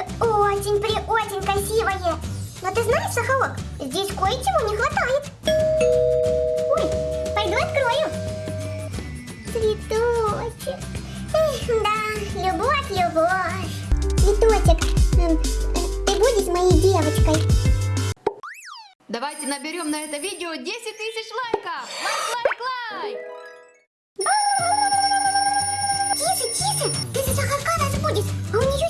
Платье очень-при-очень красивое. Но ты знаешь, Сахалок, здесь кое-чего не хватает. Ой, пойду открою. Цветочек. Эх, да, любовь, любовь. Цветочек, эм, ты будешь моей девочкой? Давайте наберем на это видео 10 тысяч лайков! Лайк, лайк, лайк! Тише, тише, ты за Сахарка разбудишь, а у нее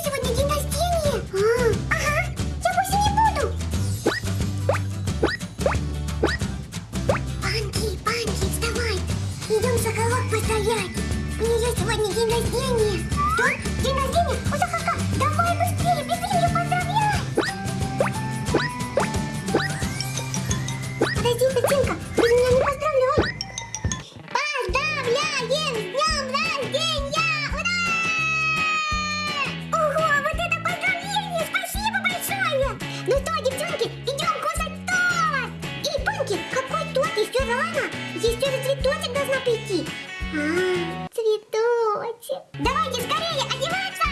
Подожди, Костинка, ты меня не поздравляй. Поздравляем с днем рождения! Ура! Ого, вот это поздравление! Спасибо большое! Ну что, девчонки, идем кушать торт! Эй, Панки, какой торт? Еще рано! Еще же цветочек должна прийти! А, цветочек! Давайте скорее одеваться!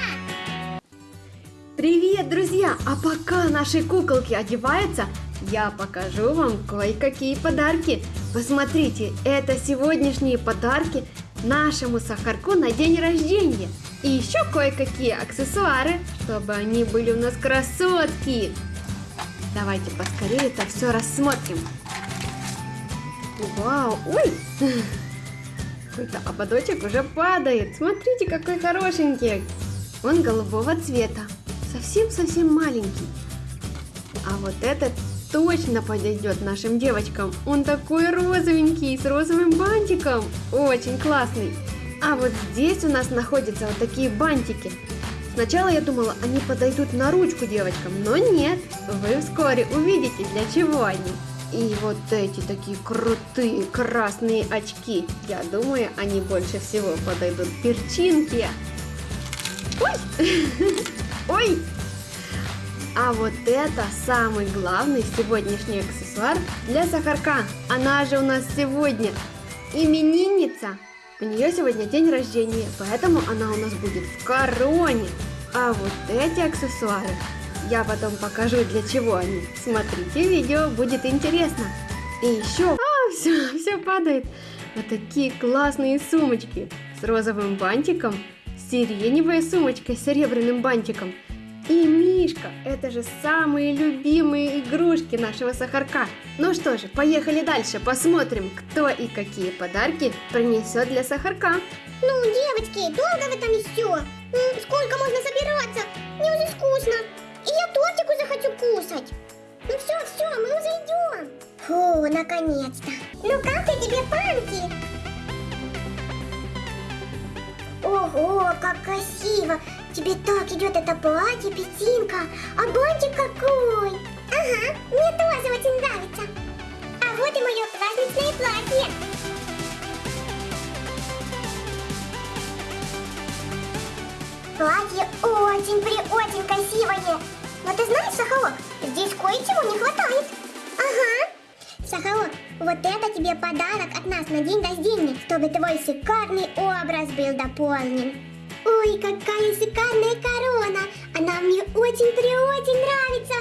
Привет, друзья! А пока наши куколки одеваются, я покажу вам кое-какие подарки. Посмотрите, это сегодняшние подарки нашему Сахарку на день рождения. И еще кое-какие аксессуары, чтобы они были у нас красотки. Давайте поскорее это все рассмотрим. Вау, ой! Какой-то ободочек уже падает. Смотрите, какой хорошенький. Он голубого цвета. Совсем-совсем маленький. А вот этот точно подойдет нашим девочкам. Он такой розовенький, с розовым бантиком. Очень классный. А вот здесь у нас находятся вот такие бантики. Сначала я думала, они подойдут на ручку девочкам, но нет. Вы вскоре увидите, для чего они. И вот эти такие крутые красные очки. Я думаю, они больше всего подойдут перчинке. Ой! Ой! А вот это самый главный сегодняшний аксессуар для Сахарка. Она же у нас сегодня именинница. У нее сегодня день рождения, поэтому она у нас будет в короне. А вот эти аксессуары я потом покажу, для чего они. Смотрите видео, будет интересно. И еще... А, все, все падает. Вот такие классные сумочки с розовым бантиком, сиреневая сумочка с серебряным бантиком. И Мишка, это же самые любимые игрушки нашего Сахарка. Ну что же, поехали дальше, посмотрим, кто и какие подарки принесет для Сахарка. Ну, девочки, долго вы там еще? Сколько можно собираться? Мне уже скучно. И я тортик уже хочу кушать. Ну все, все, мы уже идем. Фу, наконец-то. Ну как ты тебе, Панки? Ого, как красиво. Тебе так идет это платье, петинка. А бантик какой. Ага, мне тоже очень нравится. А вот и мое праздничное платье. Платье очень-при-очень красивое. Но ты знаешь, Сахалок, здесь кое-чего не хватает. Ага. Сахалок, вот это тебе подарок от нас на день рождения, чтобы твой шикарный образ был дополнен. Ой, какая шикарная корона. Она мне очень-при-очень нравится.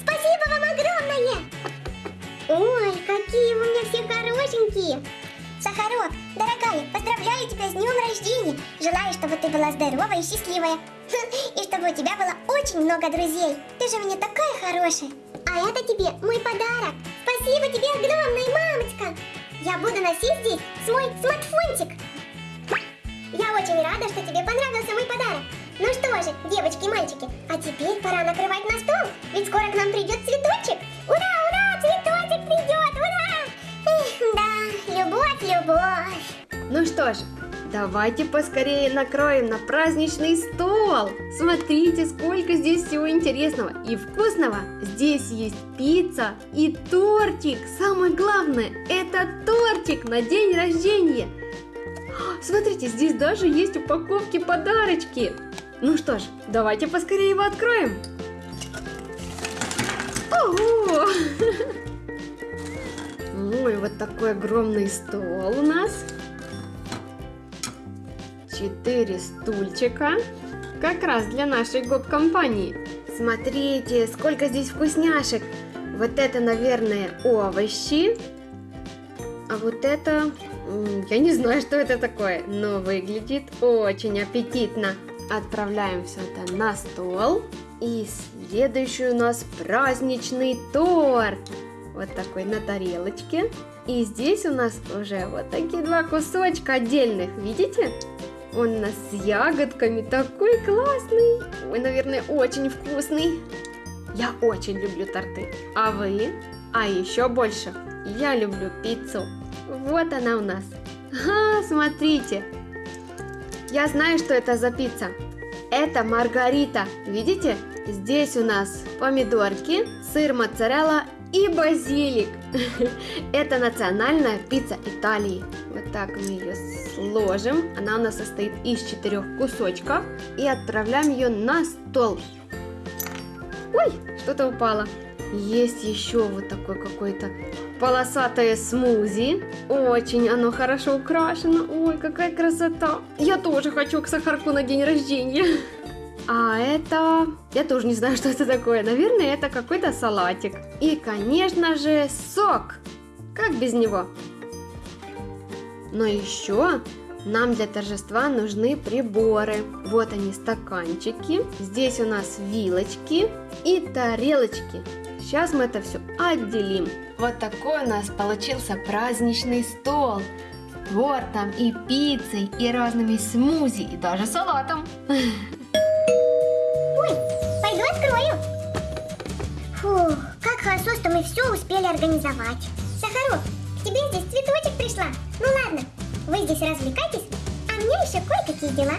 Спасибо вам огромное. Ой, какие вы у меня все хорошенькие. Сахарок, дорогая, поздравляю тебя с днем рождения. Желаю, чтобы ты была здоровая и счастливая. И чтобы у тебя было очень много друзей. Ты же меня такая хорошая. А это тебе мой подарок. Спасибо тебе огромное, мамочка. Я буду носить здесь свой смартфончик. Очень рада, что тебе понравился мой подарок. Ну что же, девочки и мальчики, а теперь пора накрывать на стол, ведь скоро к нам придет цветочек. Ура, ура, цветочек придет, ура! Эх, да, любовь, любовь. Ну что ж, давайте поскорее накроем на праздничный стол. Смотрите, сколько здесь всего интересного и вкусного. Здесь есть пицца и тортик. Самое главное, это тортик на день рождения. Смотрите, здесь даже есть упаковки подарочки. Ну что ж, давайте поскорее его откроем. Ого! Ой, вот такой огромный стол у нас. Четыре стульчика. Как раз для нашей гоп-компании. Смотрите, сколько здесь вкусняшек. Вот это, наверное, овощи. А вот это... Я не знаю, что это такое, но выглядит очень аппетитно. Отправляем все это на стол. И следующий у нас праздничный торт. Вот такой на тарелочке. И здесь у нас уже вот такие два кусочка отдельных, видите? Он у нас с ягодками, такой классный. Ой, наверное, очень вкусный. Я очень люблю торты. А вы? А еще больше, я люблю пиццу. Вот она у нас. А, смотрите. Я знаю, что это за пицца. Это маргарита. Видите? Здесь у нас помидорки, сыр моцарелла и базилик. Это национальная пицца Италии. Вот так мы ее сложим. Она у нас состоит из четырех кусочков. И отправляем ее на стол. Ой, что-то упало. Есть еще вот такой какой-то полосатое смузи. Очень оно хорошо украшено. Ой, какая красота. Я тоже хочу к сахарку на день рождения. А это... Я тоже не знаю, что это такое. Наверное, это какой-то салатик. И, конечно же, сок. Как без него? Но еще нам для торжества нужны приборы. Вот они, стаканчики. Здесь у нас вилочки и тарелочки. Сейчас мы это все отделим. Вот такой у нас получился праздничный стол. С тортом и пиццей, и разными смузи, и даже салатом. Ой, пойду открою. Фух, как хорошо, что мы все успели организовать. Сахарок, к тебе здесь цветочек пришла. Ну ладно, вы здесь развлекайтесь, а мне еще кое-какие дела.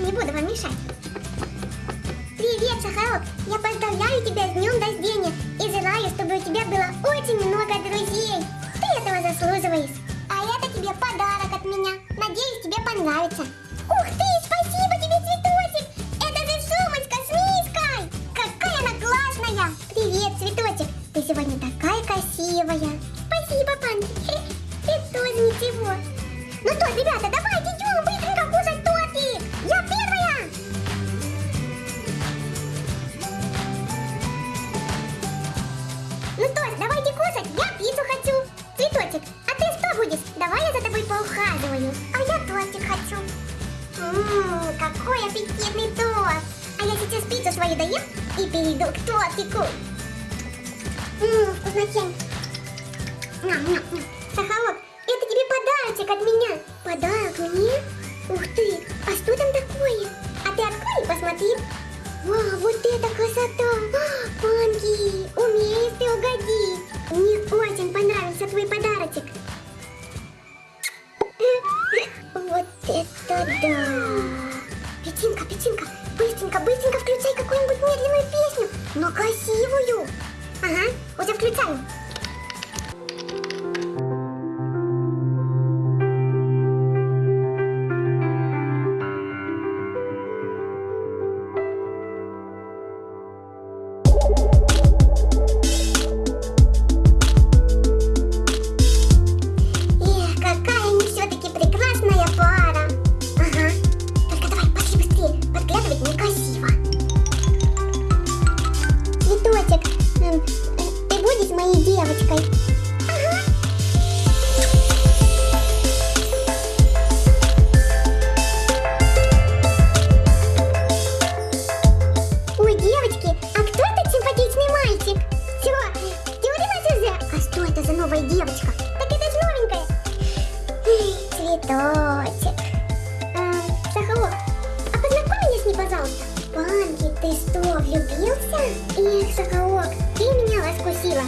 Не буду вам мешать. Сахарок! Я поздравляю тебя с днем рождения и желаю, чтобы у тебя было очень много друзей. Ты этого заслуживаешь. А это тебе подарок от меня. Надеюсь, тебе понравится. Ух ты, спасибо тебе, цветочек! Это же сумочка с миской! Какая она классная! Привет, цветочек! Ты сегодня такая доем и перейду к тортику. Ммм, вкуснотень. Сахарок, это тебе подарочек от меня. Подарок мне? Ух ты, а что там такое? А ты открой и посмотри. Вау, вот это красота! А, Панки, умеешь ты угодить. Цветочек. А, Сахарок, а познакомь меня с ней, пожалуйста. Панки, ты что, влюбился? Эх, Сахарок, ты меня раскусила.